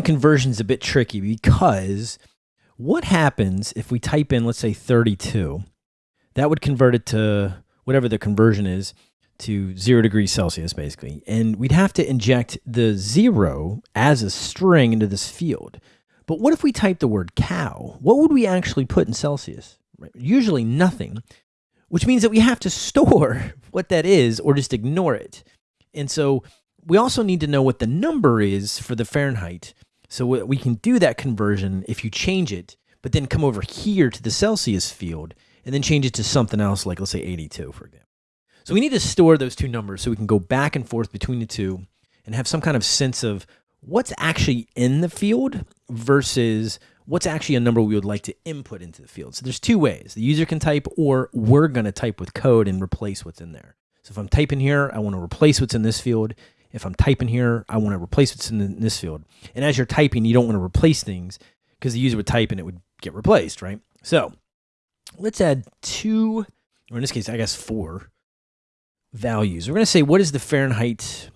the conversion is a bit tricky because what happens if we type in, let's say 32, that would convert it to whatever the conversion is to zero degrees Celsius, basically. And we'd have to inject the zero as a string into this field. But what if we type the word cow? What would we actually put in Celsius? Usually nothing, which means that we have to store what that is or just ignore it. And so we also need to know what the number is for the Fahrenheit. So we can do that conversion if you change it, but then come over here to the Celsius field and then change it to something else, like let's say 82, for example. So we need to store those two numbers so we can go back and forth between the two and have some kind of sense of what's actually in the field versus what's actually a number we would like to input into the field. So there's two ways. The user can type or we're going to type with code and replace what's in there. So if I'm typing here, I want to replace what's in this field. If I'm typing here, I want to replace what's in this field. And as you're typing, you don't want to replace things because the user would type and it would get replaced, right? So let's add two, or in this case, I guess four values. We're going to say, what is the Fahrenheit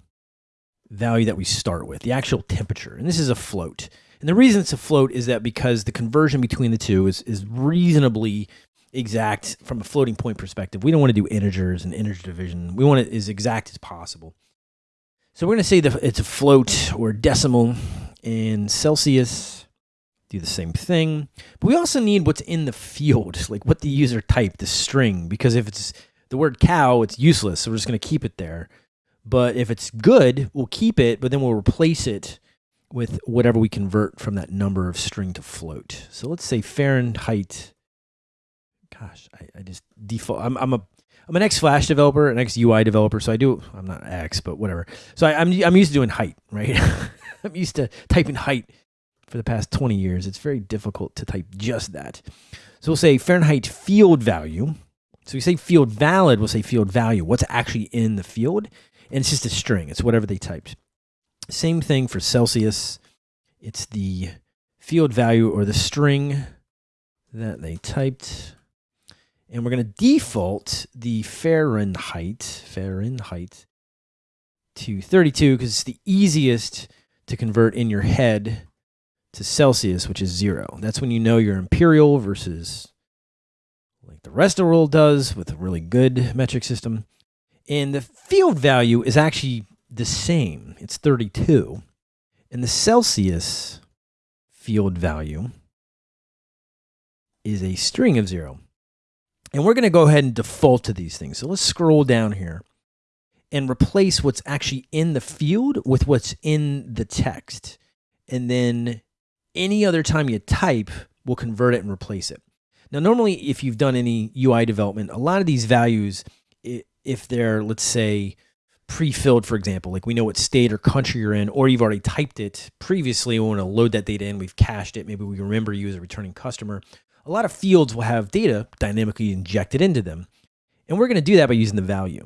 value that we start with, the actual temperature. And this is a float. And the reason it's a float is that because the conversion between the two is, is reasonably exact from a floating point perspective. We don't want to do integers and integer division. We want it as exact as possible. So we're going to say that it's a float or decimal in Celsius. Do the same thing. But we also need what's in the field, like what the user typed, the string, because if it's the word cow, it's useless. So we're just going to keep it there. But if it's good, we'll keep it, but then we'll replace it with whatever we convert from that number of string to float. So let's say Fahrenheit. Gosh, I, I just default. I'm, I'm a I'm an ex Flash developer, an ex UI developer, so I do. I'm not X, but whatever. So I, I'm I'm used to doing height, right? I'm used to typing height for the past 20 years. It's very difficult to type just that. So we'll say Fahrenheit field value. So we say field valid, we'll say field value. What's actually in the field? and it's just a string. It's whatever they typed. Same thing for Celsius. It's the field value or the string that they typed. And we're going to default the Fahrenheit, Fahrenheit to 32 because it's the easiest to convert in your head to Celsius, which is zero. That's when you know your imperial versus like the rest of the world does with a really good metric system. And the field value is actually the same. It's 32. And the Celsius field value is a string of zero. And we're going to go ahead and default to these things. So let's scroll down here and replace what's actually in the field with what's in the text. And then any other time you type, we'll convert it and replace it. Now, normally, if you've done any UI development, a lot of these values, if they're, let's say, pre-filled, for example, like we know what state or country you're in, or you've already typed it previously, we want to load that data in, we've cached it, maybe we remember you as a returning customer. A lot of fields will have data dynamically injected into them. And we're going to do that by using the value.